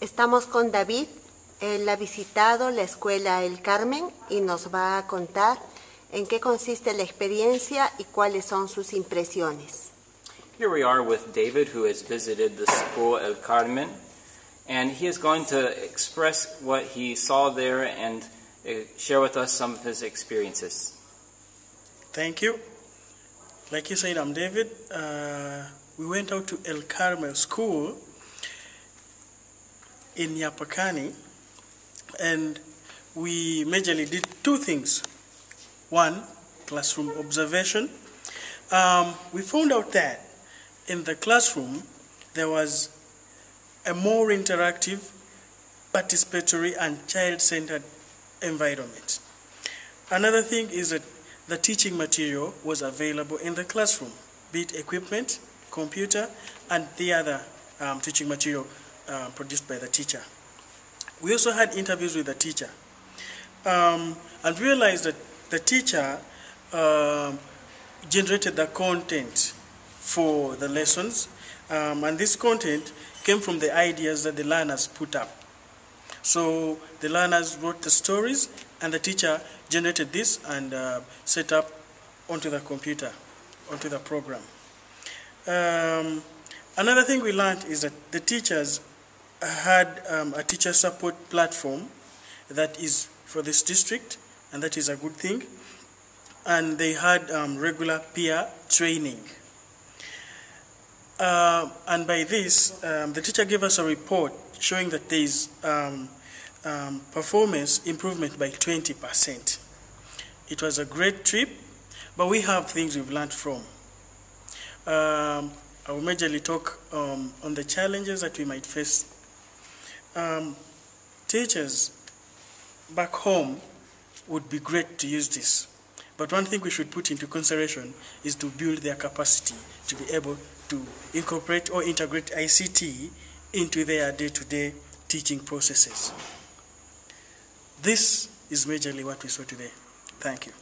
Estamos con David. Él ha visitado la escuela El Carmen y nos va a contar en qué consiste la experiencia y cuáles son sus impresiones. Here we are with David, who has visited the school El Carmen, and he is going to express what he saw there and uh, share with us some of his experiences. Thank you. Like you said, I'm David. Uh, we went out to El Carmen School in Yapacaní, and we majorly did two things. One, classroom observation. Um, we found out that in the classroom there was a more interactive, participatory, and child centered environment. Another thing is that the teaching material was available in the classroom, be it equipment, computer, and the other um, teaching material uh, produced by the teacher. We also had interviews with the teacher um, and realized that the teacher um generated the content for the lessons, um, and this content came from the ideas that the learners put up. So the learners wrote the stories, and the teacher generated this and uh, set up onto the computer, onto the program. Um, another thing we learned is that the teachers had um, a teacher support platform that is for this district, and that is a good thing. And they had um, regular peer training. Uh, and by this, um, the teacher gave us a report showing that there is um, um, performance improvement by 20%. It was a great trip, but we have things we've learned from. Um, I will majorly talk on the challenges that we might face. Um, teachers back home would be great to use this. But one thing we should put into consideration is to build their capacity to be able to incorporate or integrate ICT into their day to day teaching processes. This is majorly what we saw today. Thank you.